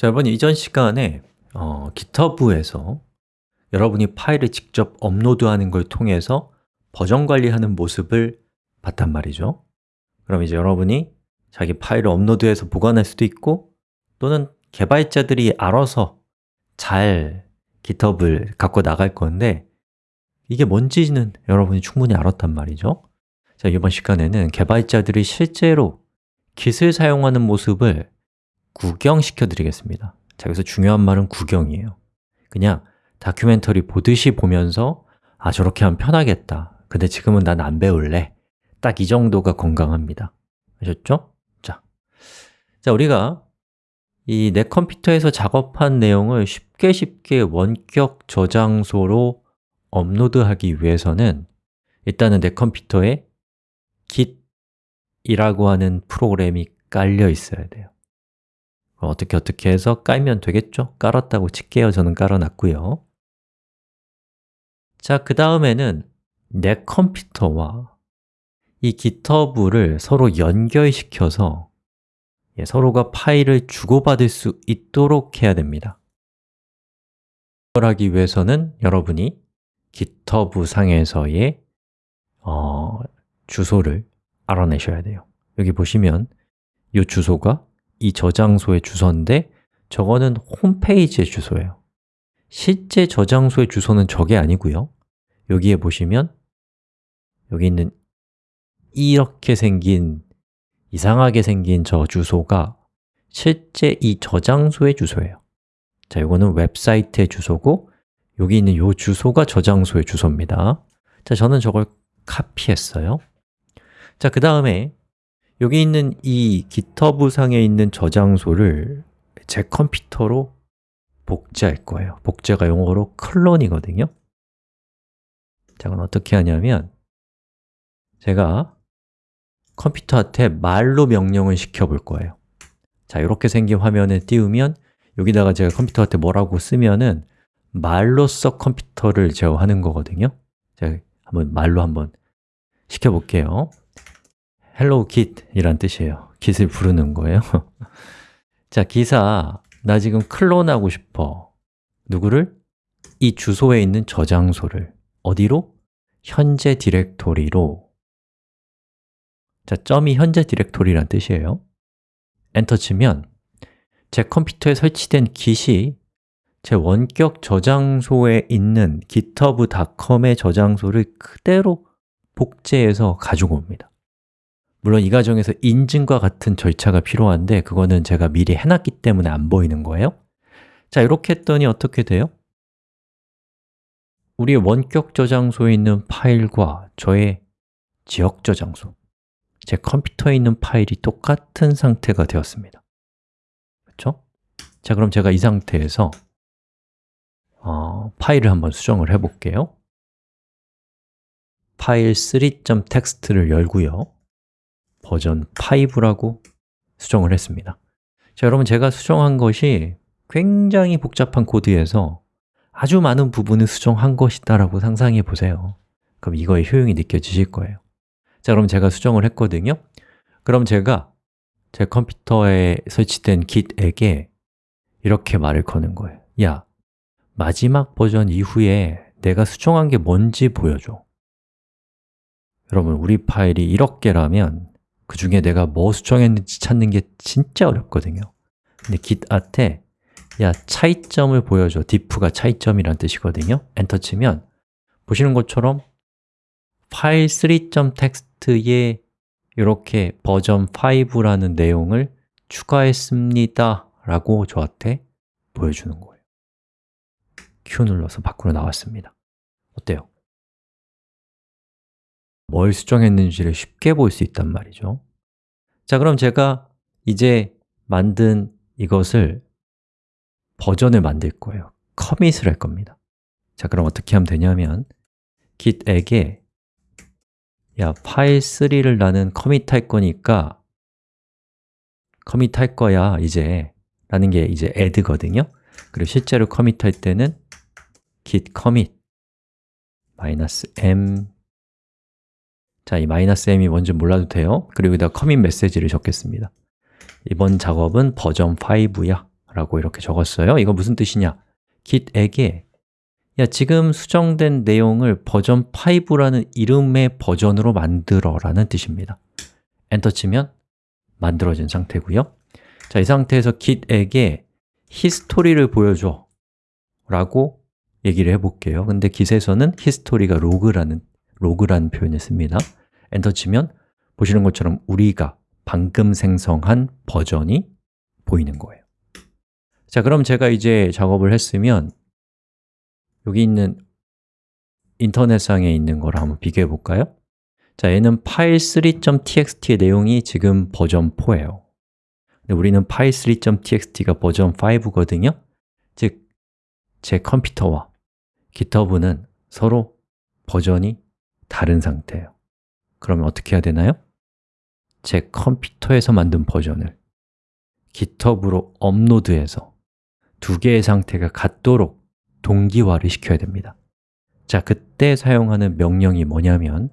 자, 여러분 이전 시간에 어, GitHub에서 여러분이 파일을 직접 업로드하는 걸 통해서 버전 관리하는 모습을 봤단 말이죠. 그럼 이제 여러분이 자기 파일을 업로드해서 보관할 수도 있고 또는 개발자들이 알아서 잘 GitHub을 갖고 나갈 건데 이게 뭔지는 여러분이 충분히 알았단 말이죠. 자, 이번 시간에는 개발자들이 실제로 Git을 사용하는 모습을 구경시켜 드리겠습니다. 자, 여기서 중요한 말은 구경이에요. 그냥 다큐멘터리 보듯이 보면서 아, 저렇게 하면 편하겠다. 근데 지금은 난 안 배울래. 딱 이 정도가 건강합니다. 아셨죠? 자, 자 우리가 이 내 컴퓨터에서 작업한 내용을 쉽게 쉽게 원격 저장소로 업로드하기 위해서는 일단은 내 컴퓨터에 git이라고 하는 프로그램이 깔려 있어야 돼요 어떻게 어떻게 해서 깔면 되겠죠? 깔았다고 칠게요. 저는 깔아놨고요 자, 그 다음에는 내 컴퓨터와 이 GitHub를 서로 연결시켜서 예, 서로가 파일을 주고받을 수 있도록 해야 됩니다 그걸 하기 위해서는 여러분이 GitHub 상에서의 어, 주소를 알아내셔야 돼요 여기 보시면 이 주소가 이 저장소의 주소인데 저거는 홈페이지의 주소예요. 실제 저장소의 주소는 저게 아니고요. 여기에 보시면 여기 있는 이렇게 생긴 이상하게 생긴 저 주소가 실제 이 저장소의 주소예요. 자, 이거는 웹사이트의 주소고 여기 있는 이 주소가 저장소의 주소입니다. 자, 저는 저걸 카피했어요. 자, 그 다음에 여기 있는 이 GitHub 상에 있는 저장소를 제 컴퓨터로 복제할 거예요. 복제가 영어로 클론이거든요. 자, 그럼 어떻게 하냐면 제가 컴퓨터한테 말로 명령을 시켜볼 거예요. 자, 이렇게 생긴 화면을 띄우면 여기다가 제가 컴퓨터한테 뭐라고 쓰면은 말로써 컴퓨터를 제어하는 거거든요. 제가 한번 말로 한번 시켜볼게요 hello git 이란 뜻이에요. Git을 부르는 거예요. 자, 기사. 나 지금 클론하고 싶어. 누구를? 이 주소에 있는 저장소를. 어디로? 현재 디렉토리로. 자, 점이 현재 디렉토리란 뜻이에요. 엔터 치면 제 컴퓨터에 설치된 git이 제 원격 저장소에 있는 github.com의 저장소를 그대로 복제해서 가지고 옵니다 물론 이 과정에서 인증과 같은 절차가 필요한데 그거는 제가 미리 해놨기 때문에 안 보이는 거예요 자, 이렇게 했더니 어떻게 돼요? 우리의 원격 저장소에 있는 파일과 저의 지역 저장소 제 컴퓨터에 있는 파일이 똑같은 상태가 되었습니다 그렇죠? 자, 그럼 제가 이 상태에서 어, 파일을 한번 수정을 해볼게요 파일 3.txt를 열고요 버전 5라고 수정을 했습니다. 자, 여러분 제가 수정한 것이 굉장히 복잡한 코드에서 아주 많은 부분을 수정한 것이다 라고 상상해 보세요. 그럼 이거의 효용이 느껴지실 거예요. 자, 그럼 제가 수정을 했거든요. 그럼 제가 제 컴퓨터에 설치된 git에게 이렇게 말을 거는 거예요. 야, 마지막 버전 이후에 내가 수정한 게 뭔지 보여줘. 여러분, 우리 파일이 이렇게라면 그 중에 내가 뭐 수정했는지 찾는 게 진짜 어렵거든요. 근데 git한테 야, 차이점을 보여줘. diff가 차이점이란 뜻이거든요. 엔터 치면 보시는 것처럼 파일 3.txt에 이렇게 버전 5라는 내용을 추가했습니다 라고 저한테 보여주는 거예요. Q 눌러서 밖으로 나왔습니다. 어때요? 뭘 수정했는지를 쉽게 볼 수 있단 말이죠. 자, 그럼 제가 이제 만든 이것을 버전을 만들 거예요. 커밋을 할 겁니다. 자, 그럼 어떻게 하면 되냐면 git에게 야, 파일 3를 나는 커밋할 거니까 커밋할 거야, 이제. 라는 게 이제 add거든요. 그리고 실제로 커밋할 때는 git commit -m 자, 이 마이너스 m이 뭔지 몰라도 돼요. 그리고 여기다 커밋 메시지를 적겠습니다. 이번 작업은 버전 5야 라고 이렇게 적었어요. 이거 무슨 뜻이냐? git에게 야, 지금 수정된 내용을 버전 5라는 이름의 버전으로 만들어 라는 뜻입니다. 엔터 치면 만들어진 상태고요. 자, 이 상태에서 git에게 history를 보여줘 라고 얘기를 해볼게요. 근데 git에서는 history가 로그라는, 로그라는 표현을 씁니다. 엔터 치면 보시는 것처럼 우리가 방금 생성한 버전이 보이는 거예요. 자, 그럼 제가 이제 작업을 했으면 여기 있는 인터넷상에 있는 거랑 한번 비교해 볼까요? 자, 얘는 file3.txt의 내용이 지금 버전 4예요. 근데 우리는 file3.txt가 버전 5거든요. 즉, 제 컴퓨터와 GitHub는 서로 버전이 다른 상태예요. 그러면 어떻게 해야 되나요? 제 컴퓨터에서 만든 버전을 GitHub으로 업로드해서 두 개의 상태가 같도록 동기화를 시켜야 됩니다. 자, 그때 사용하는 명령이 뭐냐면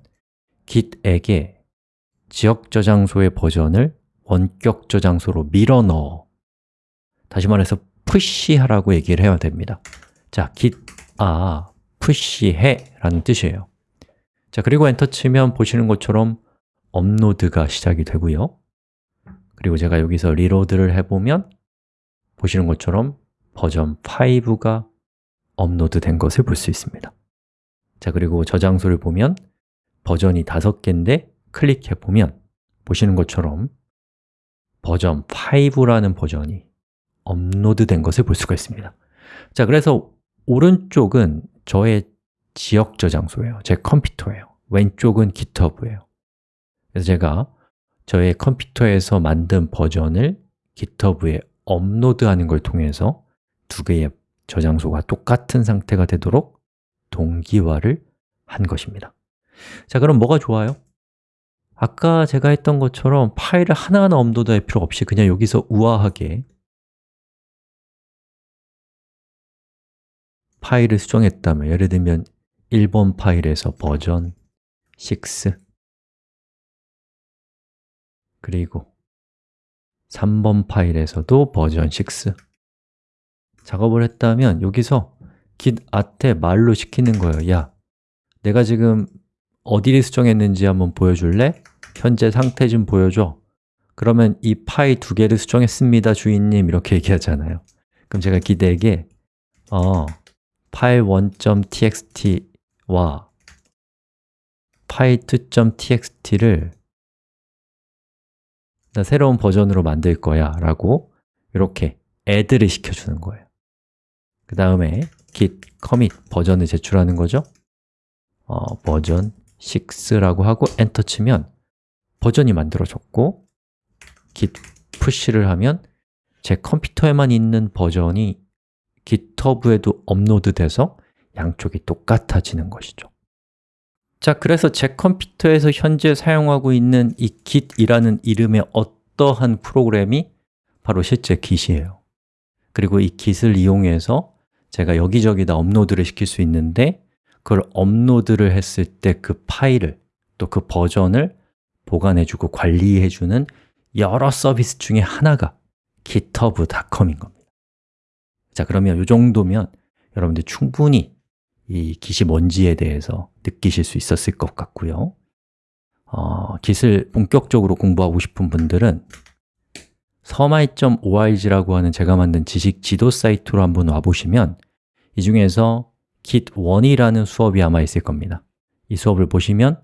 git에게 지역 저장소의 버전을 원격 저장소로 밀어 넣어. 다시 말해서 push하라고 얘기를 해야 됩니다. 자, git아, push해 라는 뜻이에요 자, 그리고 엔터 치면 보시는 것처럼 업로드가 시작이 되고요. 그리고 제가 여기서 reload를 해보면 보시는 것처럼 버전 5가 업로드 된 것을 볼 수 있습니다. 자, 그리고 저장소를 보면 버전이 5개인데 클릭해보면 보시는 것처럼 버전 5라는 버전이 업로드 된 것을 볼 수가 있습니다. 자, 그래서 오른쪽은 저의 지역 저장소예요. 제 컴퓨터예요. 왼쪽은 GitHub예요. 그래서 제가 저의 컴퓨터에서 만든 버전을 GitHub에 업로드하는 걸 통해서 두 개의 저장소가 똑같은 상태가 되도록 동기화를 한 것입니다. 자, 그럼 뭐가 좋아요? 아까 제가 했던 것처럼 파일을 하나하나 업로드할 필요 없이 그냥 여기서 우아하게 파일을 수정했다면 예를 들면 1번 파일에서 버전 6 그리고 3번 파일에서도 버전 6 작업을 했다면 여기서 git at에 말로 시키는 거예요. 야, 내가 지금 어디를 수정했는지 한번 보여줄래? 현재 상태 좀 보여줘. 그러면 이 파일 두 개를 수정했습니다, 주인님. 이렇게 얘기하잖아요. 그럼 제가 git에게 어, 파일 1.txt 와. 파일 2.txt를 나 새로운 버전으로 만들 거야 라고 이렇게 add를 시켜주는 거예요. 그 다음에 git commit 버전을 제출하는 거죠. 어, 버전 6라고 하고 엔터 치면 버전이 만들어졌고 git push를 하면 제 컴퓨터에만 있는 버전이 GitHub에도 업로드 돼서 양쪽이 똑같아지는 것이죠. 자, 그래서 제 컴퓨터에서 현재 사용하고 있는 이 git이라는 이름의 어떠한 프로그램이 바로 실제 git이에요. 그리고 이 git을 이용해서 제가 여기저기다 업로드를 시킬 수 있는데 그걸 업로드를 했을 때 그 파일을 또 그 버전을 보관해주고 관리해주는 여러 서비스 중에 하나가 github.com인 겁니다. 자, 그러면 이 정도면 여러분들 충분히 이 git이 뭔지에 대해서 느끼실 수 있었을 것 같고요. 어, git을 본격적으로 공부하고 싶은 분들은 서마이.org라고 하는 제가 만든 지식 지도 사이트로 한번 와보시면 이 중에서 git1이라는 수업이 아마 있을 겁니다. 이 수업을 보시면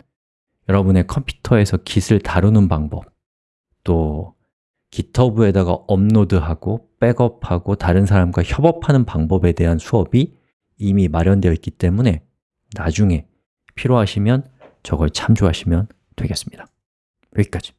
여러분의 컴퓨터에서 git을 다루는 방법 또 GitHub에다가 업로드하고 백업하고 다른 사람과 협업하는 방법에 대한 수업이 이미 마련되어 있기 때문에 나중에 필요하시면 저걸 참조하시면 되겠습니다. 여기까지